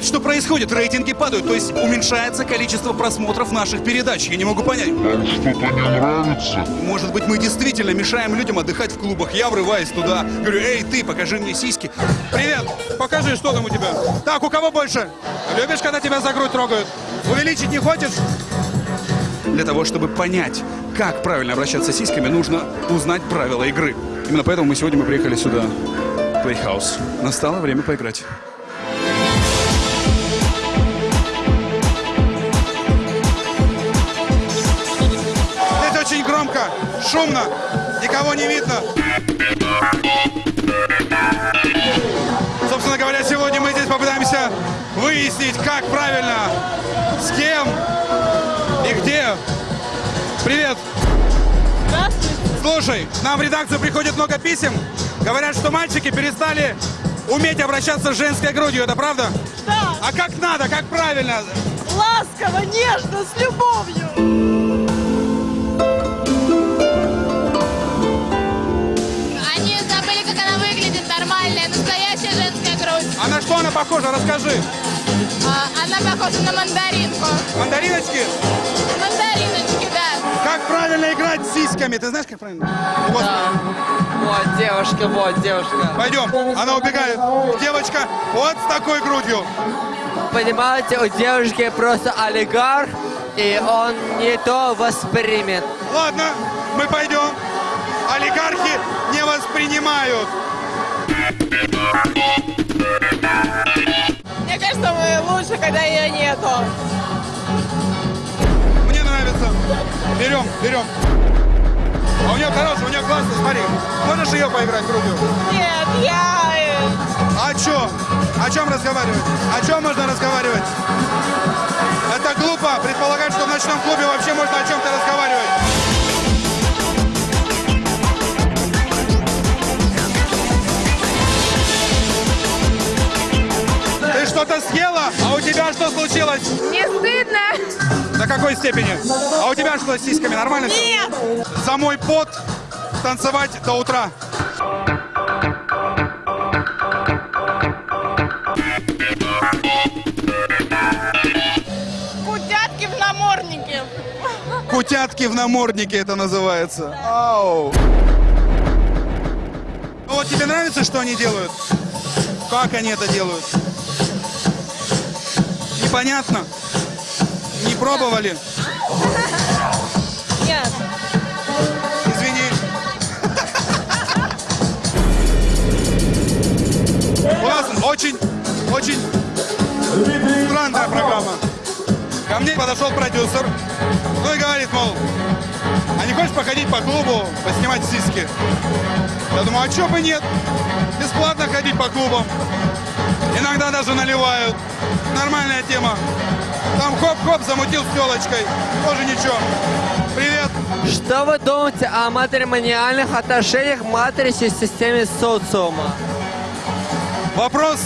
понять, что происходит. Рейтинги падают, то есть уменьшается количество просмотров наших передач. Я не могу понять. Вам что-то не нравится? Может быть, мы действительно мешаем людям отдыхать в клубах. Я врываюсь туда, говорю, эй, ты, покажи мне сиськи. Привет, покажи, что там у тебя. Так, у кого больше? Любишь, когда тебя за грудь трогают? Увеличить не хочешь? Для того, чтобы понять, как правильно обращаться с сиськами, нужно узнать правила игры. Именно поэтому мы сегодня мы приехали сюда, в Playhouse. Настало время поиграть. Шумно, никого не видно. Собственно говоря, сегодня мы здесь попытаемся выяснить, как правильно, с кем и где. Привет. Слушай, нам в редакцию приходит много писем. Говорят, что мальчики перестали уметь обращаться с женской грудью. Это правда? Да, А как надо, как правильно? ласково, нежно, с любовью. Как она выглядит, нормальная, настоящая женская грудь. А на что она похожа? Расскажи. А, она похожа на мандаринку. Мандариночки? Мандариночки, да. Как правильно играть с сиськами? Ты знаешь, как правильно? Вот. Вот девушка, вот девушка. Пойдем. Она убегает. Девочка вот с такой грудью. Понимаете, у девушки просто олигарх, и он не то воспримет. Ладно, мы пойдем. Не воспринимают. Мне кажется, мы лучше, когда ее нету. Мне нравится. Берем, берем. А у нее хорошая, у нее классно, смотри. Можешь ее поиграть грудью? Нет, я... э, А чё? О чем разговаривать? О чем можно разговаривать? Это глупо предполагать, что в ночном клубе вообще можно о чем-то разговаривать. Что-то съела? А у тебя что случилось? Не стыдно? До какой степени? А у тебя что с сиськами? Нормально? Нет! За мой пот танцевать до утра. Кутятки в наморднике. Кутятки в наморднике это называется. Ау. Ну вот тебе нравится, что они делают? Как они это делают? Непонятно? Не пробовали? Нет. Извини. У нас очень, очень странная программа. Ко мне подошел продюсер, ну и говорит, мол, а не хочешь походить по клубу, поснимать сиськи? Я думаю, а чё бы нет? Бесплатно ходить по клубам. Иногда даже наливают. Нормальная тема. Там хоп-хоп замутил с телочкой. Тоже ничего. Привет. Что вы думаете о матримониальных отношениях в матрице системе социума? Вопрос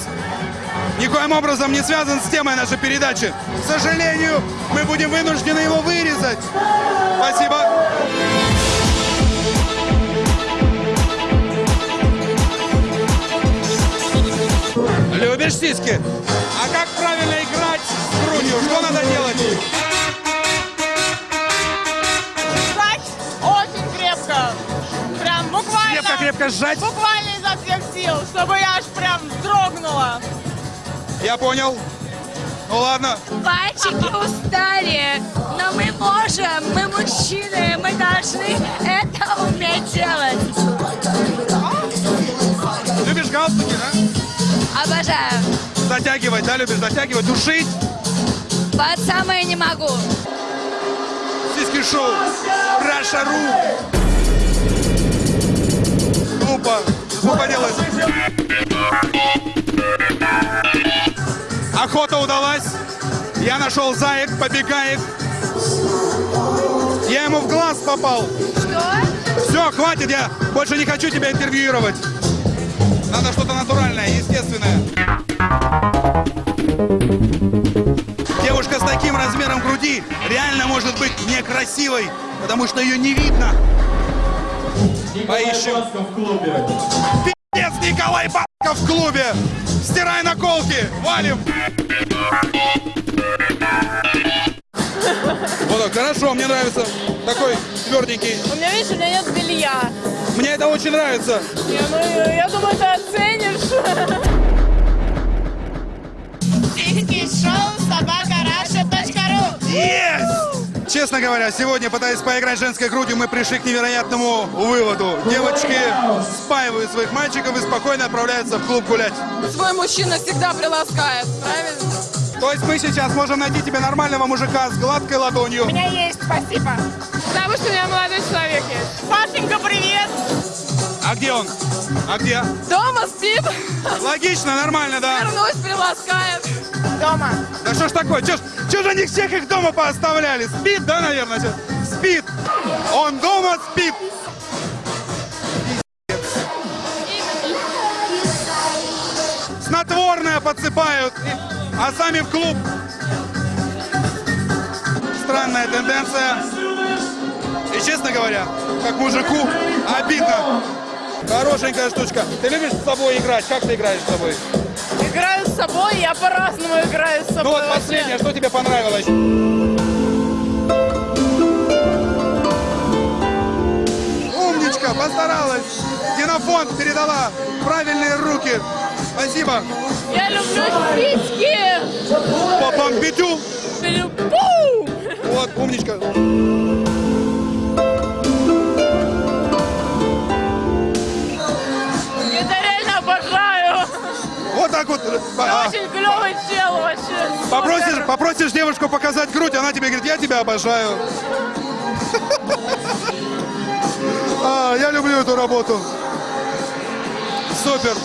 никоим образом не связан с темой нашей передачи. К сожалению, мы будем вынуждены его вырезать. Спасибо. Сиськи? А как правильно играть с грудью? Что надо делать? Сжать очень крепко. Прям буквально... Крепко-крепко сжать. Буквально изо всех сил, чтобы я аж прям вздрогнула. Я понял. Ну ладно. Пальчики устали, но мы можем, мы мужчины, мы должны это Затягивать, да, любишь затягивать, душить. Под самое не могу. Сиськи шоу. Раша.ру. Глупо. Что поделать? Охота удалась. Я нашел заек, побегает. Я ему в глаз попал. Что? Все, хватит, я больше не хочу тебя интервьюировать. Надо что-то натуральное, естественное. Размером груди реально может быть некрасивой, потому что ее не видно. Поищем. Пиздец, Николай Бабка в клубе. Стирай наколки! Валим! Вот так, хорошо, мне нравится. Такой тверденький. У меня, видишь, у меня нет белья. Мне это очень нравится. Не, ну, я думаю, ты оценишь. Шоу собака Есть! Честно говоря, сегодня, пытаясь поиграть женской грудью, мы пришли к невероятному выводу. Девочки спаивают своих мальчиков и спокойно отправляются в клуб гулять. Свой мужчина всегда приласкает, правильно? То есть мы сейчас можем найти тебе нормального мужика с гладкой ладонью. У меня есть, спасибо. Потому что у меня молодой человек есть. Пашенька, привет! А где он? А где? Дома спит, Логично, нормально, да? вернусь, приласкает. Дома. Да что ж такое? Чё ж, чё же они всех их дома пооставляли? Спит, да, наверное? чё? Спит. Он дома спит. Снотворное подсыпают, а сами в клуб. Странная тенденция. И честно говоря, как мужику, обидно. Хорошенькая штучка. Ты любишь с собой играть? Как ты играешь с собой? Играю с собой, я по-разному играю с собой. Ну вот вообще. последнее, что тебе понравилось? Умничка, постаралась. Генофонд передала правильные руки. Спасибо. Я люблю спички. По бомбитю. Попросишь, попросишь девушку показать грудь, она тебе говорит, я тебя обожаю. А, я люблю эту работу. Супер.